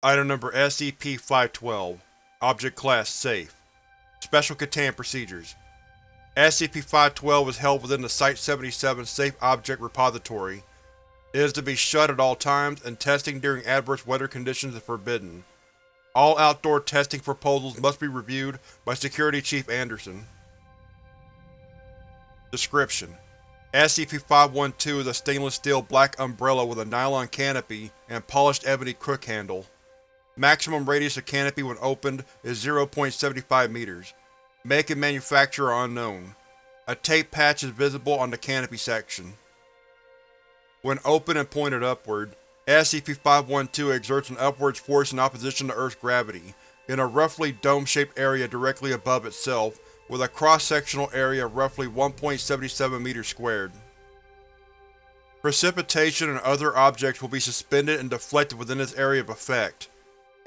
Item Number SCP-512 Object Class Safe Special Containment Procedures SCP-512 is held within the Site-77 Safe Object Repository. It is to be shut at all times, and testing during adverse weather conditions is forbidden. All outdoor testing proposals must be reviewed by Security Chief Anderson. Description: SCP-512 is a stainless steel black umbrella with a nylon canopy and polished ebony crook handle. Maximum radius of canopy when opened is 0.75 meters. Make and manufacturer unknown. A tape patch is visible on the canopy section. When open and pointed upward, SCP-512 exerts an upwards force in opposition to Earth's gravity, in a roughly dome-shaped area directly above itself, with a cross-sectional area of roughly 1.77 meters squared. Precipitation and other objects will be suspended and deflected within this area of effect.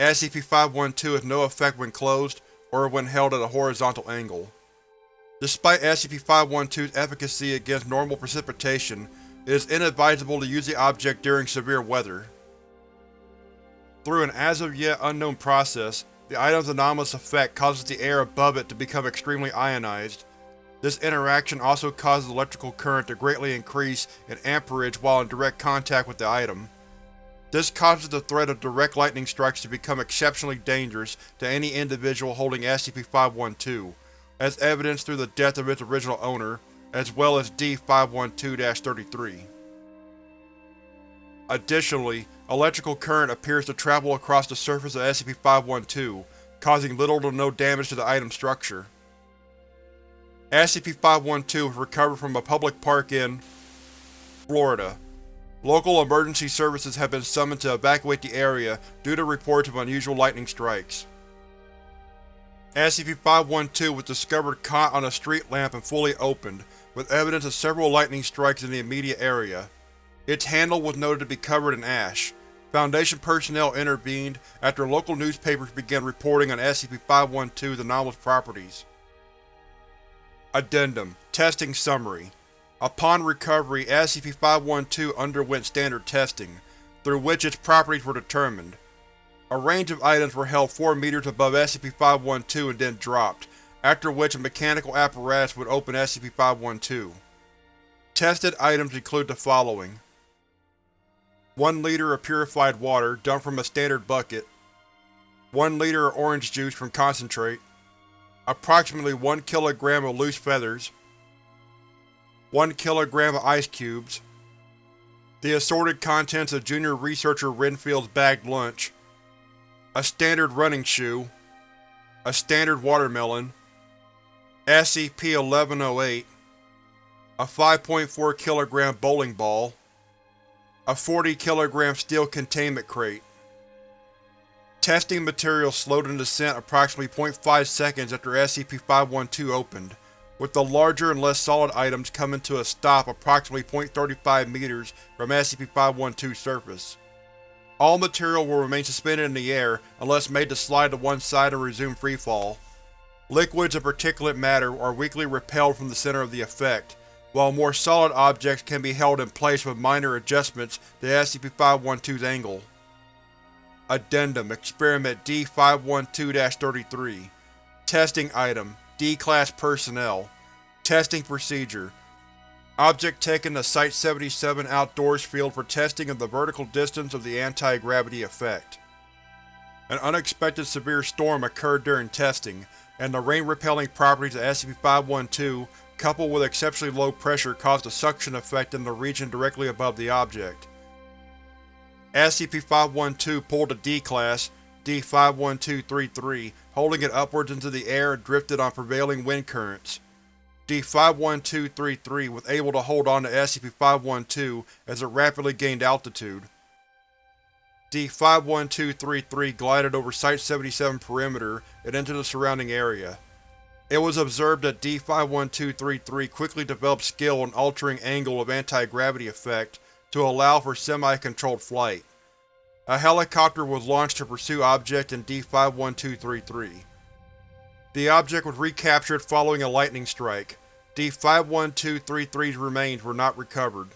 SCP-512 has no effect when closed, or when held at a horizontal angle. Despite SCP-512's efficacy against normal precipitation, it is inadvisable to use the object during severe weather. Through an as-of-yet unknown process, the item's anomalous effect causes the air above it to become extremely ionized. This interaction also causes electrical current to greatly increase in amperage while in direct contact with the item. This causes the threat of direct lightning strikes to become exceptionally dangerous to any individual holding SCP-512, as evidenced through the death of its original owner, as well as D-512-33. Additionally, electrical current appears to travel across the surface of SCP-512, causing little to no damage to the item's structure. SCP-512 was recovered from a public park in Florida. Local emergency services have been summoned to evacuate the area due to reports of unusual lightning strikes. SCP-512 was discovered caught on a street lamp and fully opened, with evidence of several lightning strikes in the immediate area. Its handle was noted to be covered in ash. Foundation personnel intervened after local newspapers began reporting on SCP-512's anomalous properties. Addendum Testing Summary Upon recovery, SCP-512 underwent standard testing, through which its properties were determined. A range of items were held 4 meters above SCP-512 and then dropped, after which a mechanical apparatus would open SCP-512. Tested items include the following. 1 liter of purified water, dumped from a standard bucket. 1 liter of orange juice from concentrate. Approximately 1 kilogram of loose feathers. 1 kilogram of ice cubes, the assorted contents of Junior Researcher Renfield's bagged lunch, a standard running shoe, a standard watermelon, SCP-1108, a 5.4 kg bowling ball, a 40 kg steel containment crate. Testing material slowed in descent approximately 0.5 seconds after SCP-512 opened with the larger and less solid items coming to a stop approximately 0.35 meters from SCP-512's surface. All material will remain suspended in the air unless made to slide to one side and resume freefall. Liquids and particulate matter are weakly repelled from the center of the effect, while more solid objects can be held in place with minor adjustments to SCP-512's angle. Addendum Experiment D-512-33 Testing Item D-Class Personnel Testing Procedure Object taken to Site-77 Outdoors Field for testing of the vertical distance of the anti-gravity effect. An unexpected severe storm occurred during testing, and the rain-repelling properties of SCP-512 coupled with exceptionally low pressure caused a suction effect in the region directly above the object. SCP-512 pulled a D-Class, D-51233, holding it upwards into the air and drifted on prevailing wind currents. D-51233 was able to hold on to SCP-512 as it rapidly gained altitude. D-51233 glided over Site-77 perimeter and into the surrounding area. It was observed that D-51233 quickly developed skill in altering angle of anti-gravity effect to allow for semi-controlled flight. A helicopter was launched to pursue object in D-51233. The object was recaptured following a lightning strike. D-51233's remains were not recovered.